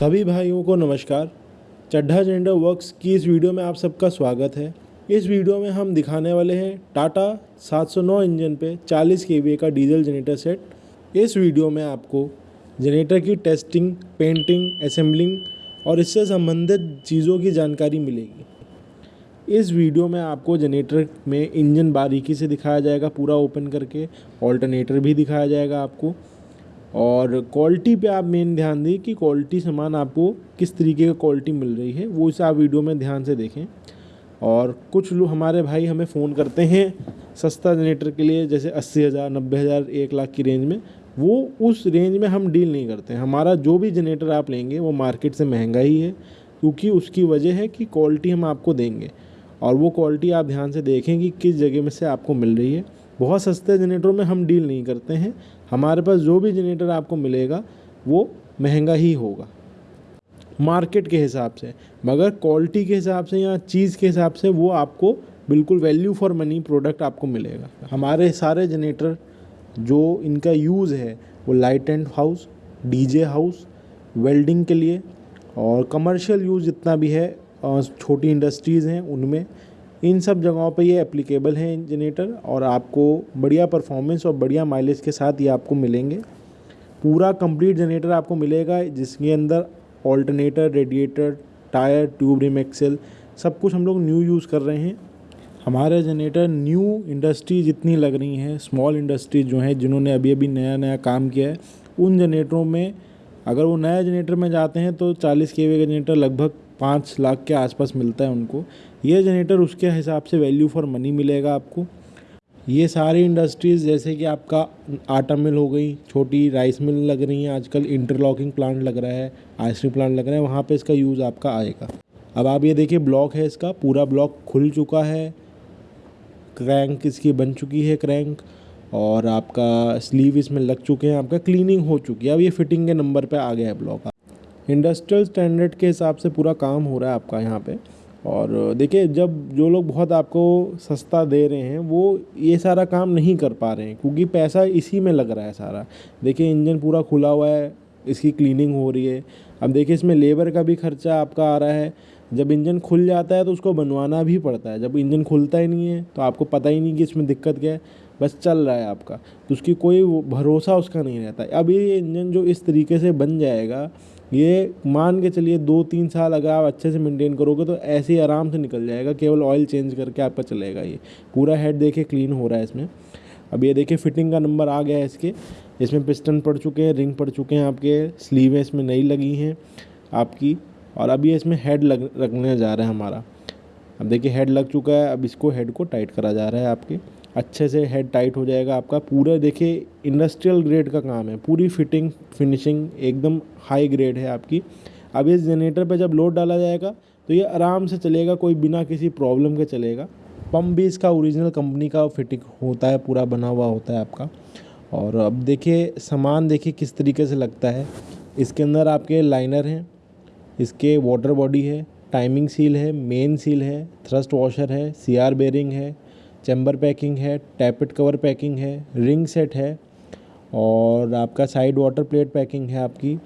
सभी भाइयों को नमस्कार। चड्ढा जेंडर वर्क्स की इस वीडियो में आप सबका स्वागत है। इस वीडियो में हम दिखाने वाले हैं टाटा 709 इंजन पे 40 के का डीजल जनरेटर सेट। इस वीडियो में आपको जनरेटर की टेस्टिंग, पेंटिंग, असेंबलिंग और इससे संबंधित चीज़ों की जानकारी मिलेगी। इस वीडियो में आपको जनरेटर में इंजन बारीकी से दिखाया जाएगा, पूरा ओपन करके। ऑल्टरनेटर भी दिखाया जाएगा आपको। और क्वालिटी पे आप मेन ध्यान दें कि क्वालिटी सामान आपको किस तरीके का क्वालिटी मिल रही है, वो इसे आप वीडियो में ध्यान से देखें। और कुछ लोग हमारे भाई हमें फ़ोन करते हैं सस्ता जनरेटर के लिए, जैसे अस्सी हज़ार, नब्बे हज़ार, एक लाख की रेंज में, वो उस रेंज में हम डील नहीं करते। हमारा जो भी जनरेटर आप लेंगे, वो मार्केट से महँगा ही है, क्योंकि उसकी वजह है कि क्वालिटी हम आपको देंगे। और वो क्वालिटी आप ध्यान से देखें कि किस जगह में से आपको मिल रही है। बहुत सस्ते जनरेटरों में हम डील नहीं करते हैं हमारे पास जो भी जनरेटर आपको मिलेगा, वो महँगा ही होगा। मार्केट के हिसाब से, मगर क्वालिटी के हिसाब से या चीज़ के हिसाब से वो आपको बिल्कुल वैल्यू फॉर मनी प्रोडक्ट आपको मिलेगा। हमारे सारे जनरेटर जो इनका यूज़ है, वो light and house DJ house welding के लिए और कमर्शियल यूज़ जितना भी है छोटी इंडस्ट्रीज़ हैं उनमें इन सब जगहों पे ये एप्लीकेबल है जनरेटर और आपको बढ़िया परफॉर्मेंस और बढ़िया माइलेज के साथ ये आपको मिलेंगे। पूरा कंप्लीट जनरेटर आपको मिलेगा, जिसके अंदर alternator radiator tyre tube rim axle सब कुछ हम लोग न्यू यूज़ कर रहे हैं। हमारे जनरेटर न्यू इंडस्ट्री जितनी लग रही हैं स्मॉल इंडस्ट्रीज़ जो हैं, जिन्होंने अभी अभी नया नया काम किया है, उन जनरेटरों में अगर वो नया जनरेटर में जाते हैं तो 40 के का जनरेटर लगभग पाँच लाख के आसपास मिलता है उनको। ये जनरेटर उसके हिसाब से वैल्यू फॉर मनी मिलेगा आपको। ये सारी इंडस्ट्रीज़ जैसे कि आपका आटा मिल हो गई, छोटी राइस मिल लग रही हैं, आजकल इंटरलॉकिंग प्लांट लग रहा है आइसक्रीम प्लांट लग रहा है, वहाँ पे इसका यूज़ आपका आएगा। अब आप ये देखिए ब्लॉक है इसका, पूरा ब्लॉक खुल चुका है। क्रैंक इसकी बन चुकी है क्रैंक और आपका स्लीव इसमें लग चुके हैं, आपका क्लीनिंग हो चुकी है। अब ये फिटिंग के नंबर पे आ गया है ब्लॉक इंडस्ट्रियल स्टैंडर्ड के हिसाब से पूरा काम हो रहा है आपका यहाँ पे। और देखिए, जब जो लोग बहुत आपको सस्ता दे रहे हैं, वो ये सारा काम नहीं कर पा रहे हैं, क्योंकि पैसा इसी में लग रहा है सारा। देखिए, इंजन पूरा खुला हुआ है, इसकी क्लीनिंग हो रही है। अब देखिए, इसमें लेबर का भी खर्चा आपका आ रहा है। जब इंजन खुल जाता है तो उसको बनवाना भी पड़ता है। जब इंजन खुलता ही नहीं है तो आपको पता ही नहीं कि इसमें दिक्कत क्या है। बस चल रहा है आपका। तो उसकी कोई भरोसा उसका नहीं रहता। अब ये इंजन जो इस तरीके से बन जाएगा ये मान के चलिए दो तीन साल अगर आप अच्छे से मेंटेन करोगे तो ऐसे ही आराम से निकल जाएगा, केवल ऑयल चेंज करके आपका चलेगा ये। पूरा हेड देखिए क्लीन हो रहा है इसमें। अब ये देखिए फिटिंग का नंबर आ गया है इसके। इसमें पिस्टन पड़ चुके हैं रिंग पड़ चुके हैं आपके। स्लीवें इसमें नई लगी हैं आपकी। और अभी इसमें हेड लग, रखने जा रहा है हमारा। अब देखिए हेड लग चुका है, अब इसको हेड को टाइट करा जा रहा है आपके। अच्छे से हेड टाइट हो जाएगा आपका। पूरा देखिए इंडस्ट्रियल ग्रेड का काम है। पूरी फिटिंग फिनिशिंग एकदम हाई ग्रेड है आपकी। अब इस जनरेटर पे जब लोड डाला जाएगा तो ये आराम से चलेगा, कोई बिना किसी प्रॉब्लम के चलेगा। पम्प भी इसका ओरिजिनल कंपनी का फिटिंग होता है, पूरा बना हुआ होता है आपका। और अब देखिए, सामान देखिए किस तरीके से लगता है। इसके अंदर आपके लाइनर हैं, इसके वाटर बॉडी है टाइमिंग सील है मेन सील है थ्रस्ट वॉशर है सी आर बेरिंग है चैम्बर पैकिंग है टैपेट कवर पैकिंग है, रिंग सेट है और आपका साइड वाटर प्लेट पैकिंग है आपकी।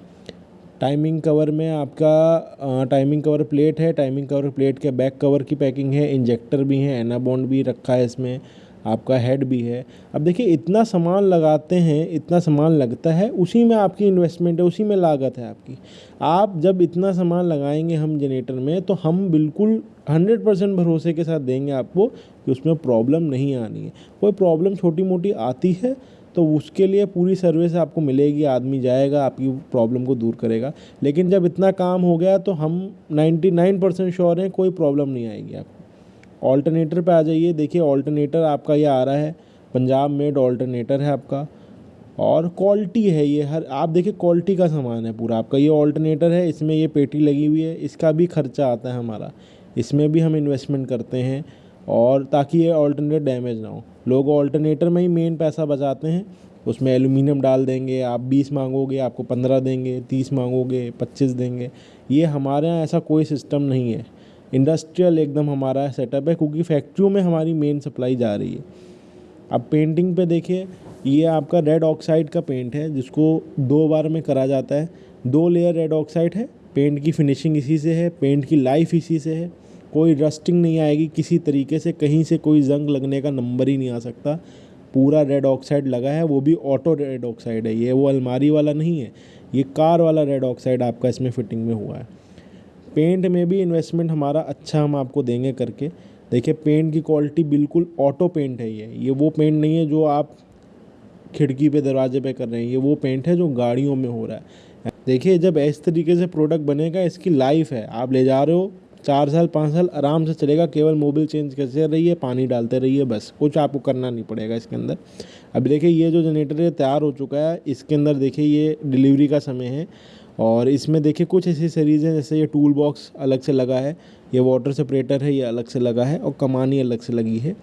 टाइमिंग कवर में आपका टाइमिंग कवर प्लेट है, टाइमिंग कवर प्लेट के बैक कवर की पैकिंग है, इंजेक्टर भी है एनाबॉन्ड भी रखा है इसमें, आपका हेड भी है। अब देखिए, इतना सामान लगाते हैं, इतना सामान लगता है, उसी में आपकी इन्वेस्टमेंट है, उसी में लागत है आपकी। आप जब इतना सामान लगाएँगे हम जनरेटर में तो हम बिल्कुल हंड्रेड परसेंट भरोसे के साथ देंगे आपको कि उसमें प्रॉब्लम नहीं आनी है। कोई प्रॉब्लम छोटी मोटी आती है तो उसके लिए पूरी सर्विस आपको मिलेगी, आदमी जाएगा, आपकी प्रॉब्लम को दूर करेगा। लेकिन जब इतना काम हो गया तो हम 99 परसेंट श्योर हैं, कोई प्रॉब्लम नहीं आएगी आपको। ऑल्टरनेटर पे आ जाइए, देखिए ऑल्टरनेटर आपका ये आ रहा है, पंजाब मेड ऑल्टरनेटर है आपका। और क्वालिटी है ये, हर, आप देखिए क्वालिटी का सामान है पूरा आपका। ये ऑल्टरनेटर है, इसमें ये पेटी लगी हुई है, इसका भी खर्चा आता है हमारा। इसमें भी हम इन्वेस्टमेंट करते हैं और ताकि ये ऑल्टरनेट डैमेज ना हो। लोग ऑल्टरनेटर में ही मेन पैसा बचाते हैं। उसमें एलुमिनियम डाल देंगे, आप बीस मांगोगे, आपको पंद्रह देंगे, तीस मांगोगे, पच्चीस देंगे। ये हमारे यहाँ ऐसा कोई सिस्टम नहीं है। इंडस्ट्रियल एकदम हमारा सेटअप है क्योंकि फैक्ट्रियों में हमारी मेन सप्लाई जा रही है। अब पेंटिंग पे देखिए, ये आपका रेड ऑक्साइड का पेंट है, जिसको दो बार में करा जाता है। दो लेयर रेड ऑक्साइड है पेंट की फिनिशिंग इसी से है पेंट की लाइफ इसी से है। कोई रस्टिंग नहीं आएगी, किसी तरीके से कहीं से कोई जंग लगने का नंबर ही नहीं आ सकता। पूरा रेड ऑक्साइड लगा है, वो भी ऑटो रेड ऑक्साइड है, ये वो अलमारी वाला नहीं है, ये कार वाला रेड ऑक्साइड आपका इसमें फिटिंग में हुआ है। पेंट में भी इन्वेस्टमेंट हमारा अच्छा हम आपको देंगे करके। देखिए पेंट की क्वालिटी बिल्कुल ऑटो पेंट है ये ये वो पेंट नहीं है जो आप खिड़की पे, दरवाजे पे कर रहे हैं, ये वो पेंट है जो गाड़ियों में हो रहा है। देखिए, जब इस तरीके से प्रोडक्ट बनेगा, इसकी लाइफ है। आप ले जा रहे हो चार साल, पाँच साल आराम से चलेगा, केवल मोबिल चेंज करते रहिए पानी डालते रहिए बस, कुछ आपको करना नहीं पड़ेगा इसके अंदर। अभी देखिए, ये जो जनरेटर है, तैयार हो चुका है, इसके अंदर देखिए, ये डिलीवरी का समय है, और इसमें देखिए, कुछ ऐसी सीरीज़ हैं, जैसे ये टूल बॉक्स अलग से लगा है, ये वाटर सेपरेटर है, ये अलग से लगा है, और कमानी अलग से लगी है।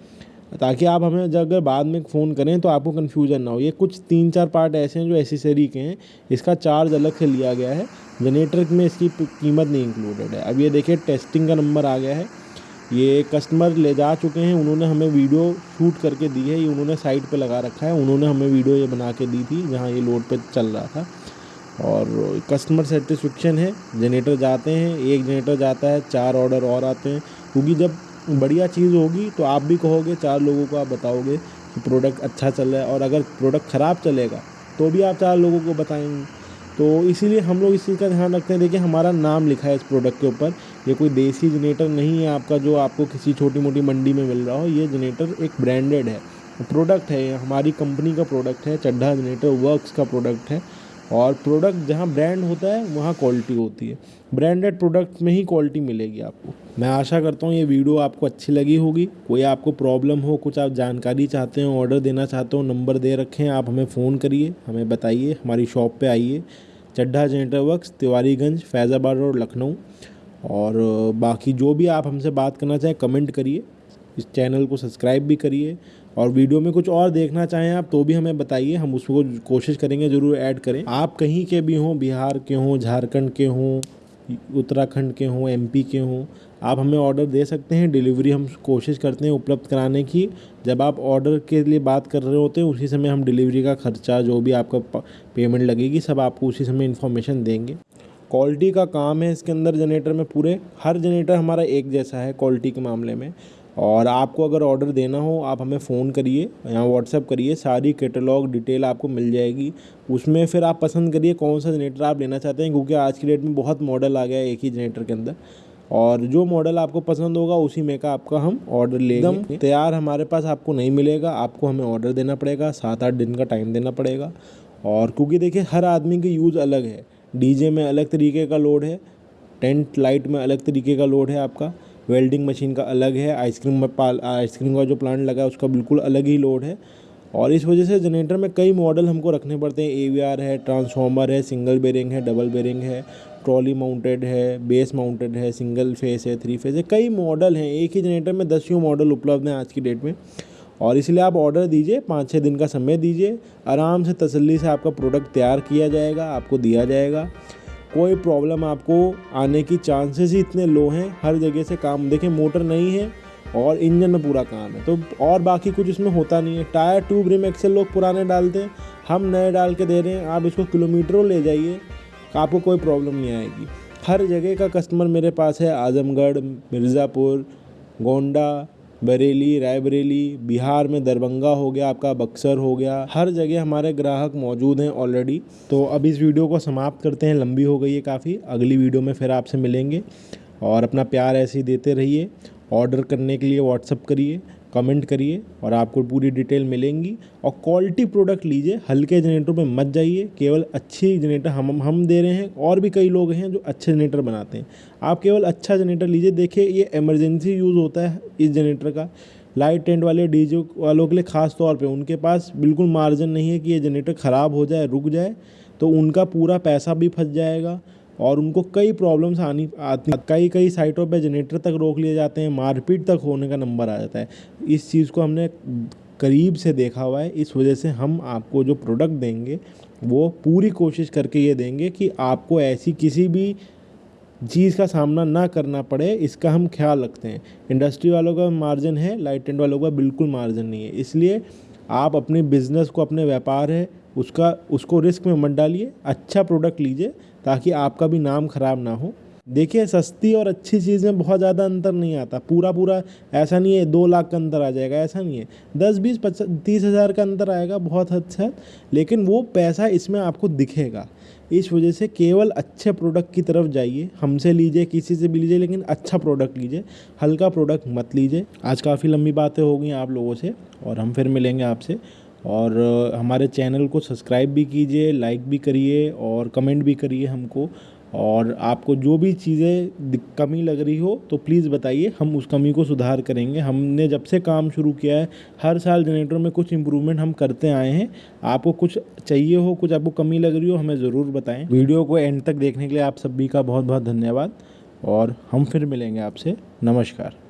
ताकि आप हमें अगर बाद में फ़ोन करें तो आपको कन्फ्यूज़न ना हो। ये कुछ तीन चार पार्ट ऐसे हैं जो एसेसरी के हैं। इसका चार्ज अलग से लिया गया है। जनरेटर में इसकी कीमत नहीं इंक्लूडेड है। अब ये देखिए टेस्टिंग का नंबर आ गया है। ये कस्टमर ले जा चुके हैं। उन्होंने हमें वीडियो शूट करके दी है। ये उन्होंने साइट पे लगा रखा है। उन्होंने हमें वीडियो ये बना के दी थी, जहाँ ये लोड पे चल रहा था। और कस्टमर सेटिस्फेक्शन है। जनरेटर जाते हैं। एक जनरेटर जाता है। चार ऑर्डर और आते हैं। क्योंकि जब बढ़िया चीज़ होगी तो आप भी कहोगे, चार लोगों को आप बताओगे कि प्रोडक्ट अच्छा चल रहा है और अगर प्रोडक्ट ख़राब चलेगा तो भी आप चार लोगों को बताएँगे। तो इसीलिए हम लोग इस चीज़ का ध्यान रखते हैं। देखिए, हमारा नाम लिखा है इस प्रोडक्ट के ऊपर। ये कोई देसी जनरेटर नहीं है आपका जो आपको किसी छोटी मोटी मंडी में मिल रहा हो। ये जनरेटर एक ब्रांडेड है। प्रोडक्ट है हमारी कंपनी का प्रोडक्ट है, चड्ढा जनरेटर वर्क्स का प्रोडक्ट है। और प्रोडक्ट जहाँ ब्रांड होता है, वहाँ क्वालिटी होती है। ब्रांडेड प्रोडक्ट में ही क्वालिटी मिलेगी आपको। मैं आशा करता हूँ ये वीडियो आपको अच्छी लगी होगी। कोई आपको प्रॉब्लम हो, कुछ आप जानकारी चाहते हो, ऑर्डर देना चाहते हो, नंबर दे रखें, आप हमें फ़ोन करिए, हमें बताइए, हमारी शॉप पे आइए। Chadha generator works, Tiwariganj, Faizabad road, Lucknow. और बाकी जो भी आप हमसे बात करना चाहें, कमेंट करिए। इस चैनल को सब्सक्राइब भी करिए। और वीडियो में कुछ और देखना चाहें आप तो भी हमें बताइए, हम उसको कोशिश करेंगे, ज़रूर ऐड करें। आप कहीं के भी हों, बिहार के हों, झारखंड के हों उत्तराखंड के हों एम पी के हों, आप हमें ऑर्डर दे सकते हैं। डिलीवरी हम कोशिश करते हैं उपलब्ध कराने की। जब आप ऑर्डर के लिए बात कर रहे होते हैं, उसी समय हम डिलीवरी का खर्चा, जो भी आपका पेमेंट लगेगी, सब आपको उसी समय इन्फॉर्मेशन देंगे। क्वालिटी का काम है इसके अंदर जनरेटर में पूरे, हर जनरेटर हमारा एक जैसा है क्वालिटी के मामले में। और आपको अगर ऑर्डर देना हो आप हमें फ़ोन करिए या व्हाट्सअप करिए सारी कैटलॉग डिटेल आपको मिल जाएगी। उसमें फिर आप पसंद करिए कौन सा जनरेटर आप लेना चाहते हैं क्योंकि आज की डेट में बहुत मॉडल आ गया है एक ही जनरेटर के अंदर। और जो मॉडल आपको पसंद होगा उसी में का आपका हम ऑर्डर लेंगे। तैयार हमारे पास आपको नहीं मिलेगा आपको हमें ऑर्डर देना पड़ेगा सात आठ दिन का टाइम देना पड़ेगा। और क्योंकि देखिए हर आदमी की यूज़ अलग है। डीजे में अलग तरीके का लोड है टेंट लाइट में अलग तरीके का लोड है आपका। वेल्डिंग मशीन का अलग है, आइसक्रीम पाल, आइसक्रीम का जो प्लांट लगा है, उसका बिल्कुल अलग ही लोड है। और इस वजह से जनरेटर में कई मॉडल हमको रखने पड़ते हैं। एवीआर है, ट्रांसफॉर्मर है, सिंगल बेरिंग है, डबल बेरिंग है, ट्रॉली माउंटेड है, बेस माउंटेड है, सिंगल फेस है, थ्री फेस है, कई मॉडल हैं। एक ही जनरेटर में दसियों मॉडल उपलब्ध हैं आज की डेट में। और इसलिए आप ऑर्डर दीजिए, पाँच छः दिन का समय दीजिए, आराम से तसल्ली से आपका प्रोडक्ट तैयार किया जाएगा, आपको दिया जाएगा। कोई प्रॉब्लम आपको आने की चांसेस ही इतने लो हैं, हर जगह से काम देखें मोटर नहीं है और इंजन में पूरा काम है तो और बाकी कुछ इसमें होता नहीं है। टायर ट्यूब रिम एक्सेल लोग पुराने डालते हैं, हम नए डाल के दे रहे हैं, आप इसको किलोमीटरों ले जाइए, आपको कोई प्रॉब्लम नहीं आएगी। हर जगह का कस्टमर मेरे पास है, आजमगढ़, मिर्ज़ापुर, गोंडा बरेली, रायबरेली, बिहार में दरभंगा हो गया, आपका बक्सर हो गया, हर जगह हमारे ग्राहक मौजूद हैं ऑलरेडी तो अब इस वीडियो को समाप्त करते हैं, लंबी हो गई है काफ़ी, अगली वीडियो में फिर आपसे मिलेंगे। और अपना प्यार ऐसे ही देते रहिए ऑर्डर करने के लिए व्हाट्सअप करिए। कमेंट करिए और आपको पूरी डिटेल मिलेंगी। और क्वालिटी प्रोडक्ट लीजिए, हल्के जनरेटर में मत जाइए, केवल अच्छी जनरेटर हम हम दे रहे हैं। और भी कई लोग हैं जो अच्छे जनरेटर बनाते हैं। आप केवल अच्छा जनरेटर लीजिए। देखिए, ये एमरजेंसी यूज़ होता है इस जनरेटर का। लाइट टेंट वाले डीजे वालों के लिए ख़ास तौर पे उनके पास बिल्कुल मार्जिन नहीं है कि ये जनरेटर ख़राब हो जाए, रुक जाए तो उनका पूरा पैसा भी फंस जाएगा। और उनको कई प्रॉब्लम्स आनी, आती, कई कई साइटों पे जनरेटर तक रोक लिए जाते हैं, मारपीट तक होने का नंबर आ जाता है। इस चीज़ को हमने करीब से देखा हुआ है, इस वजह से हम आपको जो प्रोडक्ट देंगे, वो पूरी कोशिश करके ये देंगे कि आपको ऐसी किसी भी चीज़ का सामना ना करना पड़े, इसका हम ख्याल रखते हैं। इंडस्ट्री वालों का मार्जिन है लाइट टेंट वालों का बिल्कुल मार्जिन नहीं है। इसलिए आप अपने बिज़नेस को, अपने व्यापार है उसका, उसको रिस्क में मत डालिए अच्छा प्रोडक्ट लीजिए, ताकि आपका भी नाम ख़राब ना हो। देखिए, सस्ती और अच्छी चीज़ में बहुत ज़्यादा अंतर नहीं आता। पूरा पूरा ऐसा नहीं है दो लाख का अंतर आ जाएगा, ऐसा नहीं है। दस, बीस पचास तीस हज़ार का अंतर आएगा, बहुत हद अच्छा लेकिन वो पैसा इसमें आपको दिखेगा। इस वजह से केवल अच्छे प्रोडक्ट की तरफ़ जाइए, हमसे लीजिए, किसी से भी लीजिए, लेकिन अच्छा प्रोडक्ट लीजिए। हल्का प्रोडक्ट मत लीजिए। आज काफ़ी लंबी बातें हो गई आप लोगों से, और हम फिर मिलेंगे आपसे। और हमारे चैनल को सब्सक्राइब भी कीजिए, लाइक भी करिए और कमेंट भी करिए हमको। और आपको जो भी चीज़ें कमी लग रही हो तो प्लीज़ बताइए, हम उस कमी को सुधार करेंगे। हमने जब से काम शुरू किया है, हर साल जनरेटर में कुछ इम्प्रूवमेंट हम करते आए हैं। आपको कुछ चाहिए हो, कुछ आपको कमी लग रही हो, हमें ज़रूर बताएँ। वीडियो को एंड तक देखने के लिए आप सभी का बहुत बहुत धन्यवाद। और हम फिर मिलेंगे आपसे। नमस्कार।